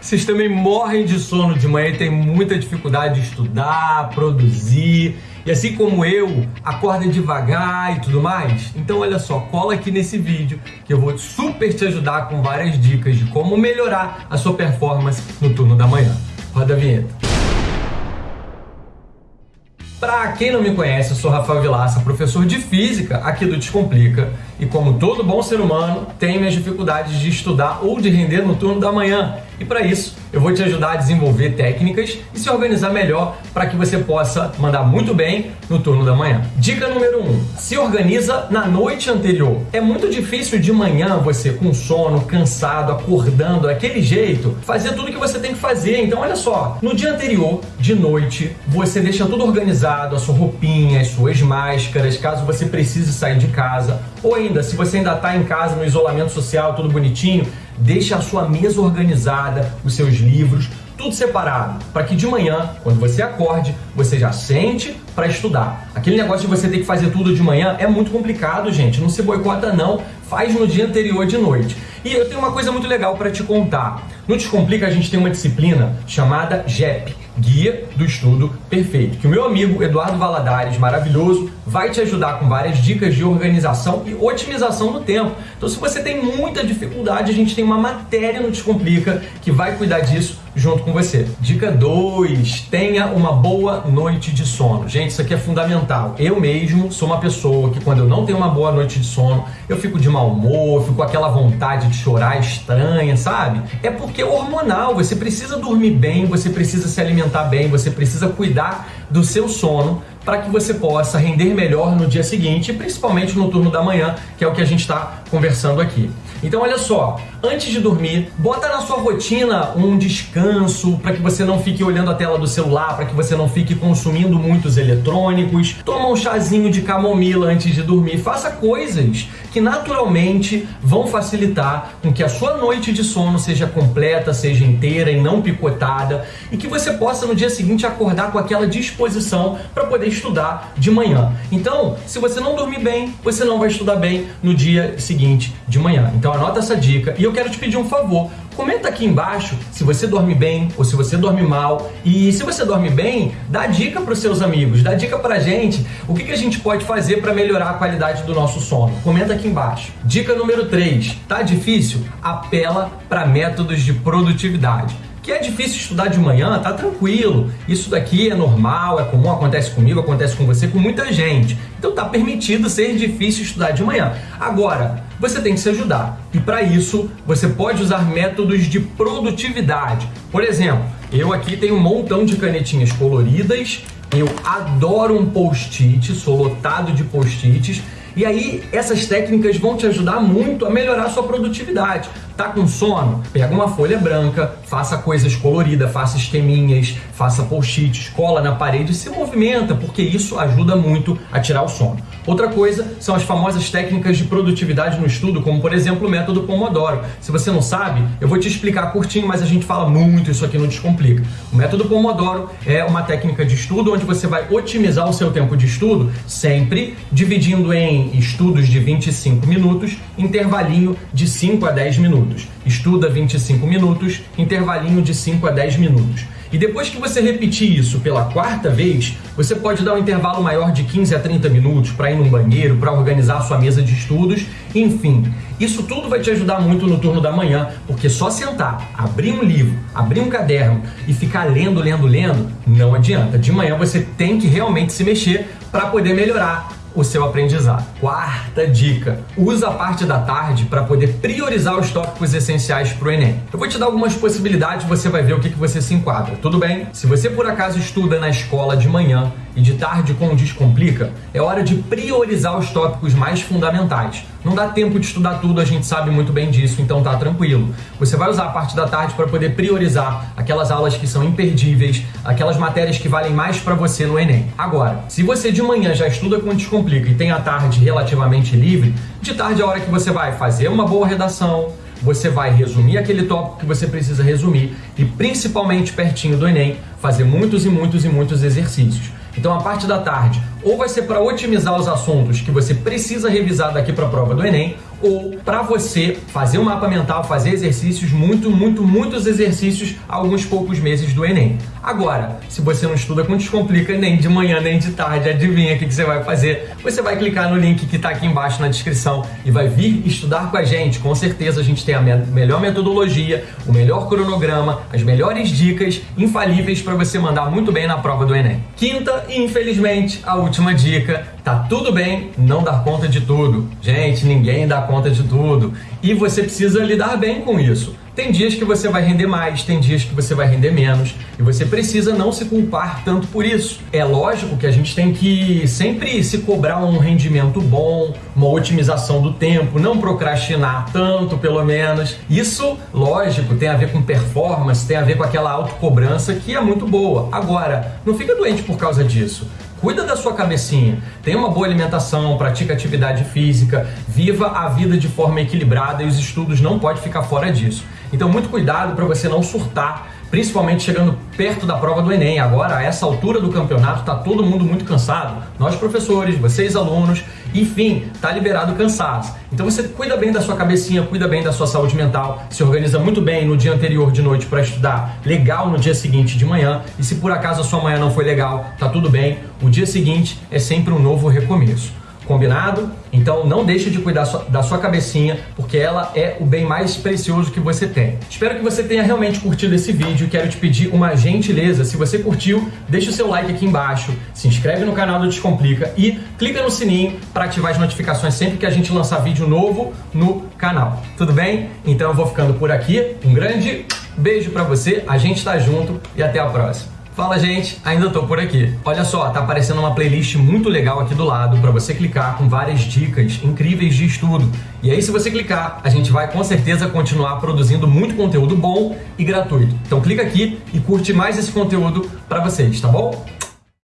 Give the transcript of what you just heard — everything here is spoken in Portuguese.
Vocês também morrem de sono de manhã e tem muita dificuldade de estudar, produzir. E assim como eu, acorda devagar e tudo mais. Então olha só, cola aqui nesse vídeo que eu vou super te ajudar com várias dicas de como melhorar a sua performance no turno da manhã. Roda a vinheta. Para quem não me conhece, eu sou Rafael Vilaça, professor de Física aqui do Descomplica e como todo bom ser humano, tenho minhas dificuldades de estudar ou de render no turno da manhã. E para isso, eu vou te ajudar a desenvolver técnicas e se organizar melhor para que você possa mandar muito bem no turno da manhã. Dica número 1: um, se organiza na noite anterior. É muito difícil de manhã você com sono, cansado, acordando daquele jeito, fazer tudo que você tem que fazer. Então, olha só, no dia anterior, de noite, você deixa tudo organizado, a sua roupinha, as suas máscaras, caso você precise sair de casa, ou ainda, se você ainda está em casa no isolamento social, tudo bonitinho, Deixe a sua mesa organizada, os seus livros, tudo separado, para que de manhã, quando você acorde, você já sente para estudar. Aquele negócio de você ter que fazer tudo de manhã é muito complicado, gente. Não se boicota não, faz no dia anterior de noite. E eu tenho uma coisa muito legal para te contar. No Descomplica a gente tem uma disciplina chamada JEP, Guia do Estudo Perfeito, que o meu amigo Eduardo Valadares, maravilhoso, vai te ajudar com várias dicas de organização e otimização do tempo. Então se você tem muita dificuldade, a gente tem uma matéria no Descomplica que vai cuidar disso junto com você. Dica 2, tenha uma boa noite de sono. Gente, isso aqui é fundamental. Eu mesmo sou uma pessoa que quando eu não tenho uma boa noite de sono, eu fico de mau humor, fico com aquela vontade de chorar estranha, sabe? É porque é hormonal, você precisa dormir bem, você precisa se alimentar bem, você precisa cuidar do seu sono para que você possa render melhor no dia seguinte, principalmente no turno da manhã, que é o que a gente está conversando aqui. Então olha só, antes de dormir, bota na sua rotina um descanso para que você não fique olhando a tela do celular, para que você não fique consumindo muitos eletrônicos. Toma um chazinho de camomila antes de dormir, faça coisas que naturalmente vão facilitar com que a sua noite de sono seja completa, seja inteira e não picotada e que você possa no dia seguinte acordar com aquela disposição para poder estudar de manhã. Então, se você não dormir bem, você não vai estudar bem no dia seguinte de manhã. Então anota essa dica e eu quero te pedir um favor. Comenta aqui embaixo se você dorme bem ou se você dorme mal. E se você dorme bem, dá dica para os seus amigos, dá dica para a gente. O que, que a gente pode fazer para melhorar a qualidade do nosso sono? Comenta aqui embaixo. Dica número 3. Tá difícil? Apela para métodos de produtividade que é difícil estudar de manhã, tá tranquilo. Isso daqui é normal, é comum, acontece comigo, acontece com você, com muita gente. Então tá permitido ser difícil estudar de manhã. Agora, você tem que se ajudar. E para isso, você pode usar métodos de produtividade. Por exemplo, eu aqui tenho um montão de canetinhas coloridas, eu adoro um post-it, sou lotado de post-its, e aí essas técnicas vão te ajudar muito a melhorar a sua produtividade. Tá com sono? Pega uma folha branca, faça coisas coloridas, faça esqueminhas, faça post-its, cola na parede e se movimenta, porque isso ajuda muito a tirar o sono. Outra coisa são as famosas técnicas de produtividade no estudo, como por exemplo o método Pomodoro. Se você não sabe, eu vou te explicar curtinho, mas a gente fala muito isso aqui não Descomplica. O método Pomodoro é uma técnica de estudo onde você vai otimizar o seu tempo de estudo, sempre dividindo em estudos de 25 minutos, intervalinho de 5 a 10 minutos. Estuda 25 minutos, intervalinho de 5 a 10 minutos. E depois que você repetir isso pela quarta vez, você pode dar um intervalo maior de 15 a 30 minutos para ir no banheiro, para organizar sua mesa de estudos, enfim. Isso tudo vai te ajudar muito no turno da manhã, porque só sentar, abrir um livro, abrir um caderno e ficar lendo, lendo, lendo, não adianta. De manhã você tem que realmente se mexer para poder melhorar o seu aprendizado. Quarta dica: usa a parte da tarde para poder priorizar os tópicos essenciais para o Enem. Eu vou te dar algumas possibilidades, você vai ver o que, que você se enquadra, tudo bem? Se você por acaso estuda na escola de manhã e de tarde com o Descomplica, é hora de priorizar os tópicos mais fundamentais. Não dá tempo de estudar tudo, a gente sabe muito bem disso, então tá tranquilo. Você vai usar a parte da tarde para poder priorizar aquelas aulas que são imperdíveis, aquelas matérias que valem mais para você no Enem. Agora, se você de manhã já estuda com o Descomplica e tem a tarde relativamente livre, de tarde é a hora que você vai fazer uma boa redação, você vai resumir aquele tópico que você precisa resumir e principalmente pertinho do Enem, fazer muitos e muitos e muitos exercícios. Então a parte da tarde ou vai ser para otimizar os assuntos que você precisa revisar daqui para a prova do Enem, ou para você fazer um mapa mental, fazer exercícios, muito, muito, muitos exercícios alguns poucos meses do Enem. Agora, se você não estuda com Descomplica nem de manhã nem de tarde, adivinha o que, você vai fazer? Você vai clicar no link que está aqui embaixo na descrição e vai vir estudar com a gente. Com certeza a gente tem a me melhor metodologia, o melhor cronograma, as melhores dicas infalíveis para você mandar muito bem na prova do Enem. Quinta e infelizmente a última dica Tá tudo bem não dar conta de tudo. Gente, ninguém dá conta de tudo. E você precisa lidar bem com isso. Tem dias que você vai render mais, tem dias que você vai render menos, e você precisa não se culpar tanto por isso. É lógico que a gente tem que sempre se cobrar um rendimento bom, uma otimização do tempo, não procrastinar tanto, pelo menos. Isso, lógico, tem a ver com performance, tem a ver com aquela autocobrança que é muito boa. Agora, não fica doente por causa disso. Cuida da sua cabecinha, tenha uma boa alimentação, pratica atividade física, viva a vida de forma equilibrada e os estudos não podem ficar fora disso. Então, muito cuidado para você não surtar principalmente chegando perto da prova do Enem. Agora, a essa altura do campeonato, está todo mundo muito cansado. Nós, professores, vocês, alunos, enfim, tá liberado cansados. Então você cuida bem da sua cabecinha, cuida bem da sua saúde mental, se organiza muito bem no dia anterior de noite para estudar, legal no dia seguinte de manhã. E se por acaso a sua manhã não foi legal, tá tudo bem. O dia seguinte é sempre um novo recomeço. Combinado? Então não deixe de cuidar da sua cabecinha, porque ela é o bem mais precioso que você tem. Espero que você tenha realmente curtido esse vídeo. Quero te pedir uma gentileza. Se você curtiu, deixa o seu like aqui embaixo, se inscreve no canal do Descomplica e clica no sininho para ativar as notificações sempre que a gente lançar vídeo novo no canal. Tudo bem? Então eu vou ficando por aqui. Um grande beijo para você, a gente tá junto e até a próxima. Fala gente, ainda tô por aqui. Olha só, tá aparecendo uma playlist muito legal aqui do lado para você clicar com várias dicas incríveis de estudo. E aí se você clicar, a gente vai com certeza continuar produzindo muito conteúdo bom e gratuito. Então clica aqui e curte mais esse conteúdo para vocês, tá bom?